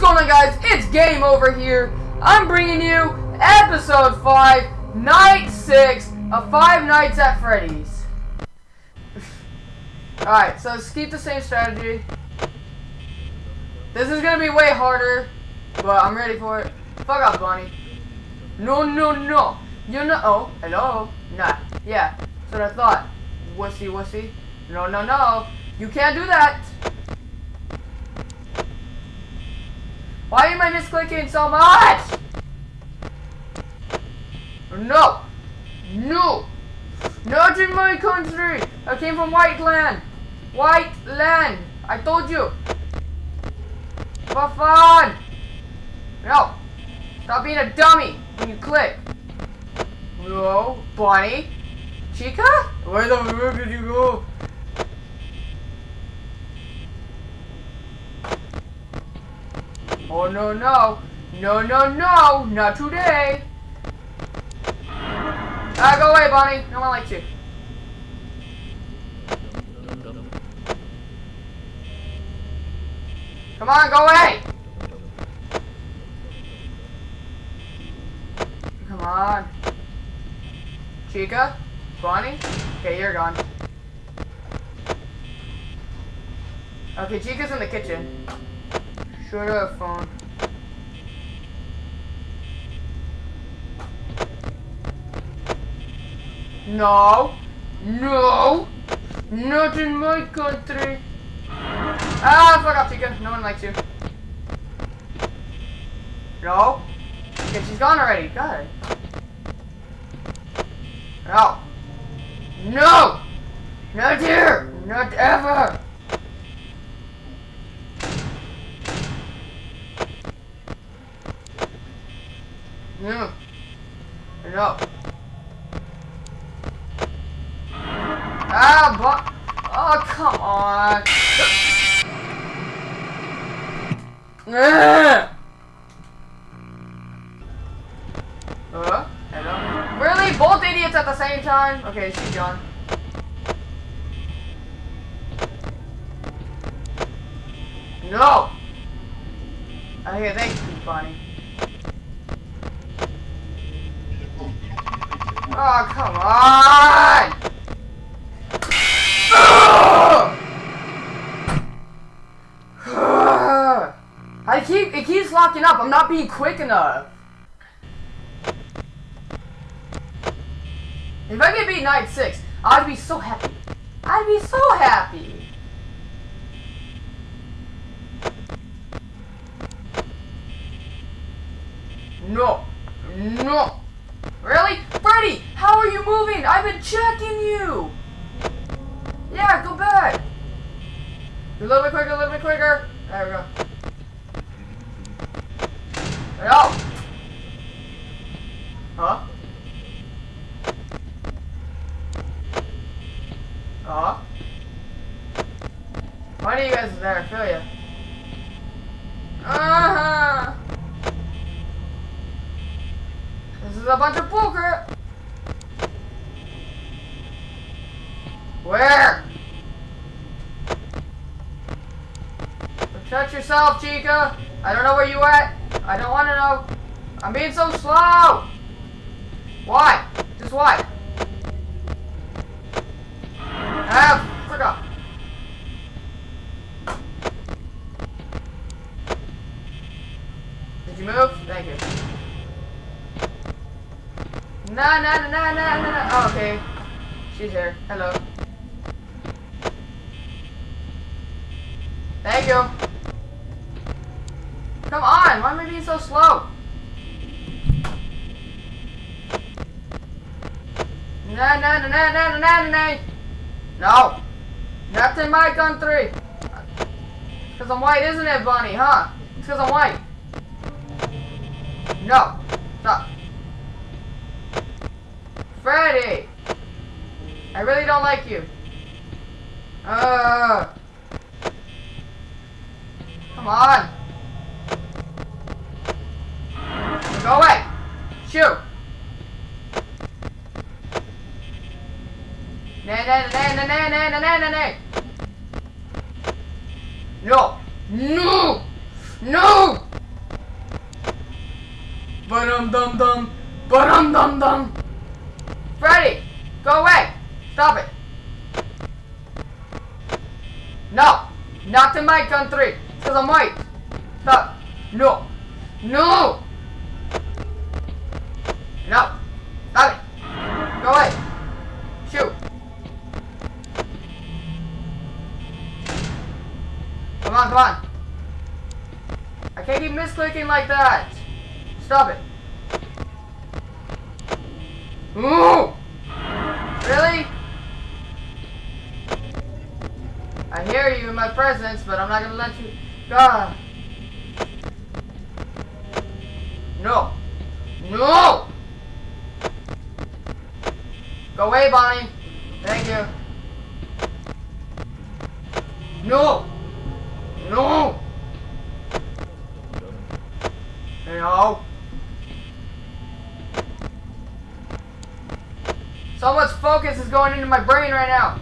What's going on guys? It's Game Over here. I'm bringing you episode 5, night 6 of Five Nights at Freddy's. Alright, so let's keep the same strategy. This is gonna be way harder, but I'm ready for it. Fuck off, Bonnie. No, no, no. You know. Oh, hello. Nah. Yeah. That's what I thought. Wussy, wussy. No, no, no. You can't do that. Why am I misclicking so much? No. No. Not in my country. I came from White Land. White Land. I told you. For fun. No. Stop being a dummy when you click. No. Bonnie. Chica? Where the fuck did you go? Oh no no! No no no! Not today! Ah, go away, Bonnie! No one likes you. Come on, go away! Come on. Chica? Bonnie? Okay, you're gone. Okay, Chica's in the kitchen. Her a phone. No. No. Not in my country. Ah, fuck off, Chica. No one likes you. No. Okay, she's gone already. God. No. No. Not here. Not ever. No. No. Ah, but. Oh, come on. Ah. Uh, hello? Really? Both idiots at the same time? Okay, she's gone. No! Okay, thank you, Bonnie. Oh, come on! Ah! I keep, it keeps locking up. I'm not being quick enough. If I could beat night six, I'd be so happy. I'd be so happy. No. No. Really? Freddy, how are you moving? I've been checking you. Yeah, go back. A little bit quicker, a little bit quicker. There we go. No. Huh? Huh? Why are you guys there? I feel ya. Uh-huh. This is a bunch of bullcrap. Where? Protect yourself, Chica. I don't know where you at. I don't want to know. I'm being so slow. Why? Just why? No, no, no, no, no, no, no. Oh, okay. She's here. Hello. Thank you. Come on, why am I being so slow? No, no, no, no, no, no, no, no. No. Not in my country. Because I'm white, isn't it, Bunny, huh? It's because I'm white. No. Stop. Freddy! I really don't like you. Uh. Not in my country. Because I'm white. Stop. No. No. No. Stop it. Go away. Shoot. Come on, come on. I can't keep misclicking like that. Stop it. Ooh! Really? I hear you in my presence, but I'm not gonna let you. God. No. No! Go away, Bonnie. Thank you. No! No! No! So much focus is going into my brain right now.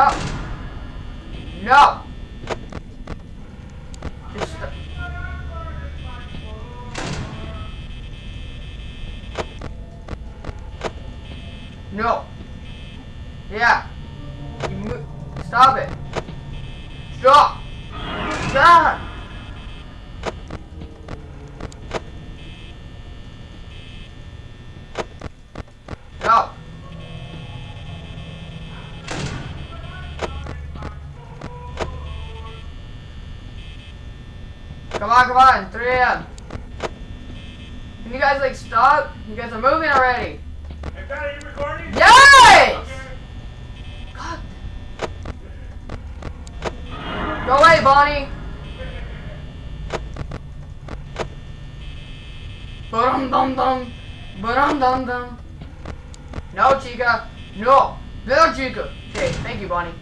No. No. Come on, come on, 3 a.m. Can you guys like stop? You guys are moving already. Hey, Pat, are you recording? Yes! Okay. God. Go away, Bonnie. Ba-dum dum dum. Ba-dum dum dum. No, Chica. No. No, Chica. Okay, thank you, Bonnie.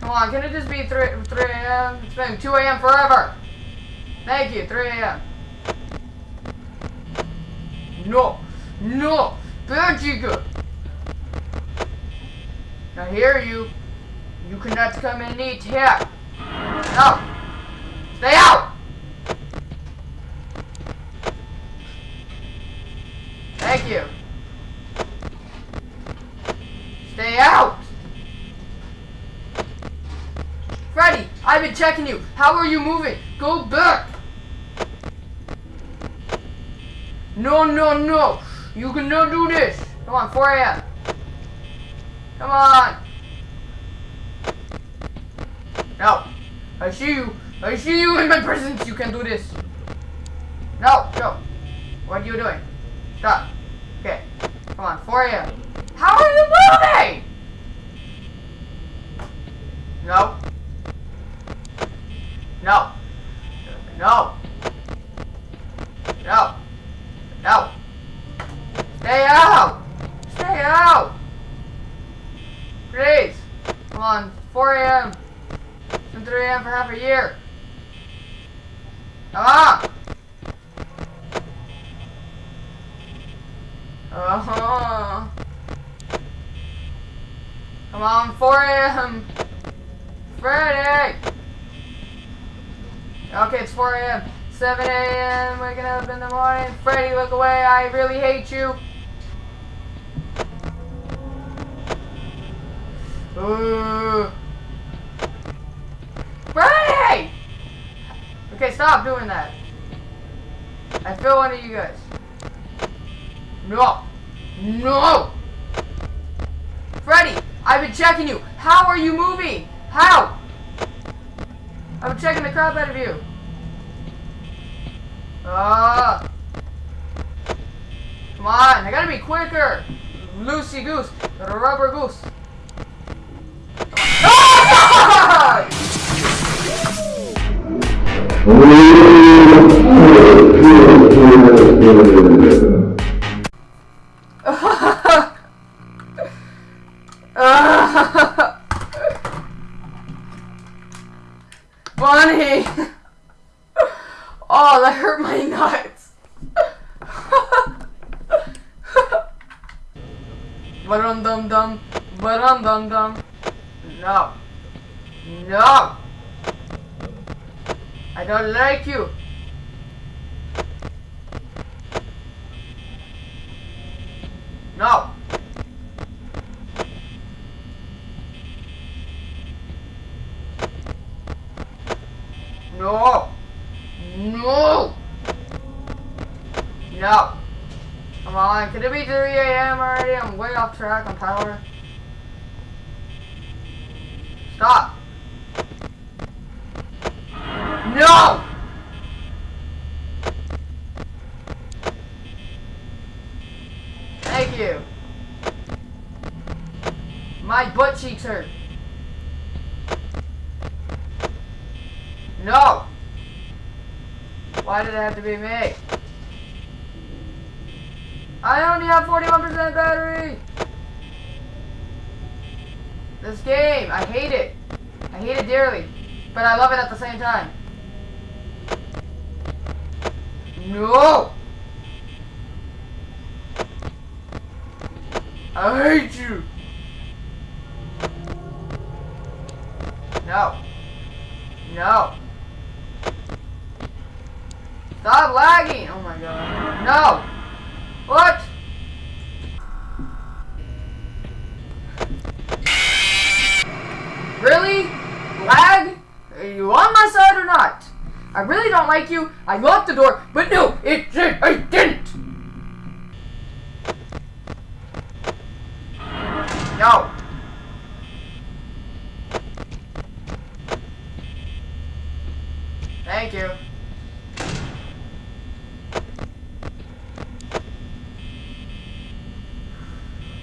Come on, can it just be 3, 3 a.m.? It's been 2 a.m. forever. Thank you, 3 a.m. No. No. Chica. I hear you. You cannot come and eat here. No. Stay out. Thank you. Stay out. Freddy, I've been checking you. How are you moving? Go back. No, no, no. You cannot do this. Come on, 4 a.m. Come on. No. I see you. I see you in my presence. You can do this. No, go. What are you doing? Stop. Okay. Come on, 4 a.m. How are you moving? No. No. No. No. Stay out. Stay out. Please. Come on. 4 a.m. It's 3 a.m. for half a year. Come on. Uh-huh. Come on, 4 a.m. Friday. Okay, it's 4 a.m. 7 a.m. Waking up in the morning. Freddy, look away. I really hate you. Ooh. Freddy! Okay, stop doing that. I feel one of you guys. No. No! Freddy, I've been checking you. How are you moving? How? I've been checking the crap out of you. Ah. Come on, I gotta be quicker. Lucy goose, rubber goose. Ah! Ah! Bonnie! Oh, that hurt my nuts! Ba-dum dum dum, ba-dum dum dum. No. No! I don't like you! No! No! No! No! Come on, can it be 3 a.m. already? I'm way off track on power. Stop! No! Thank you. My butt cheeks hurt. No! Why did it have to be me? I only have 41% battery! This game, I hate it. I hate it dearly. But I love it at the same time. No! I hate you! No. No. Stop lagging! Oh my god. No! What? Really? Lag? Are you on my side or not? I really don't like you. I locked the door, but no, it. I didn't. No. Thank you.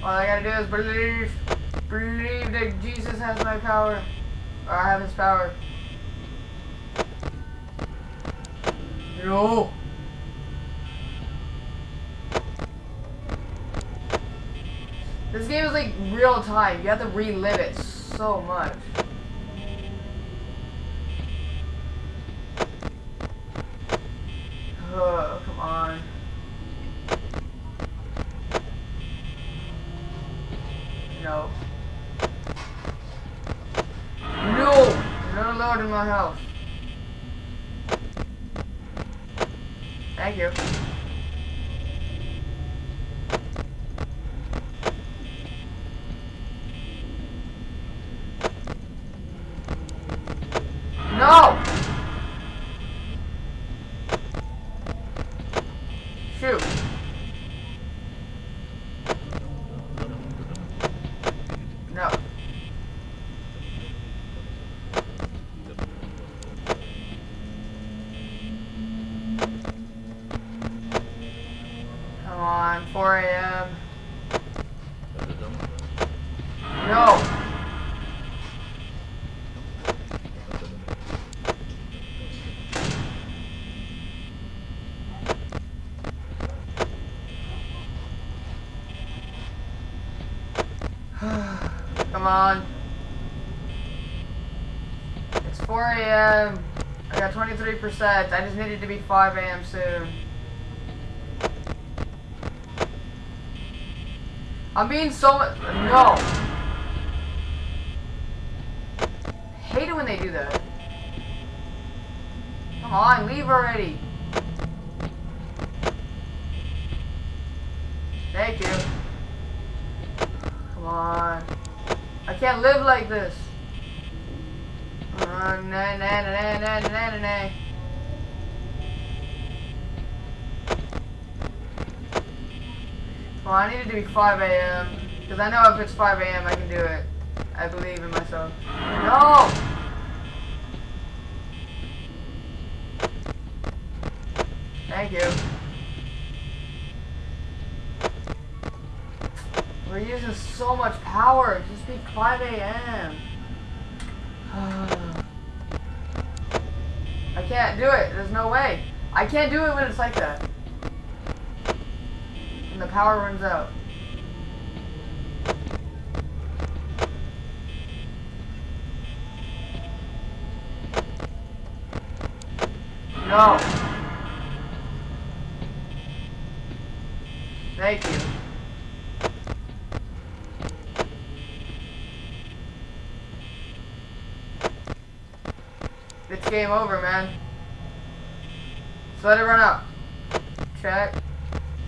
All I gotta do is believe, believe that Jesus has my power, or I have his power. No. This game is like real time. You have to relive it so much. Thank you. No! Shoot. No. Come on, 4 a.m. No. Come on. It's 4 a.m. I got 23%. I just needed to be 5 a.m. soon. I'm being so much. No. Hate it when they do that. Come on, leave already. Thank you. Come on. I can't live like this. Uh, na na na na na na na Well, I need it to be 5 a.m. Because I know if it's 5 a.m. I can do it. I believe in myself. No! Thank you. We're using so much power. Just be 5 a.m. I can't do it. There's no way. I can't do it when it's like that. The power runs out. No. Thank you. It's game over, man. So let it run out. Check.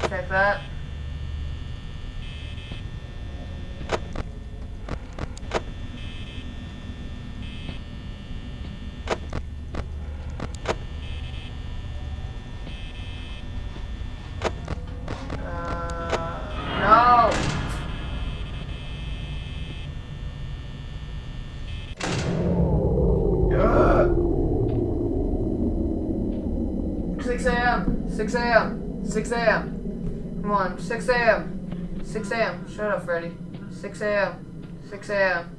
Check that. 6 a.m. 6 a.m. Come on, 6 a.m. 6 a.m. Shut up, Freddy. 6 a.m. 6 a.m.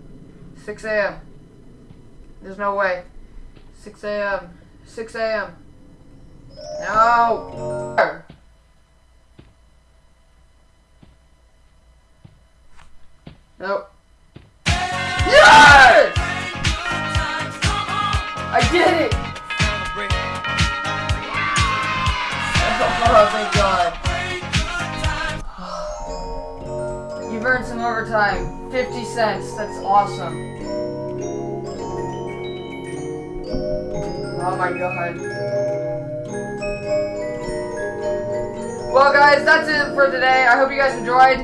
6 a.m. There's no way. 6 a.m. 6 a.m. No! Nope. Yes! I did it! Oh, thank God. You've earned some overtime. 50 cents. That's awesome. Oh my God. Well, guys, that's it for today. I hope you guys enjoyed.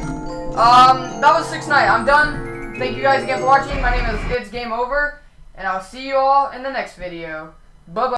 Um, that was 6 Night. I'm done. Thank you guys again for watching. My name is It's Game Over. And I'll see you all in the next video. Bye-bye.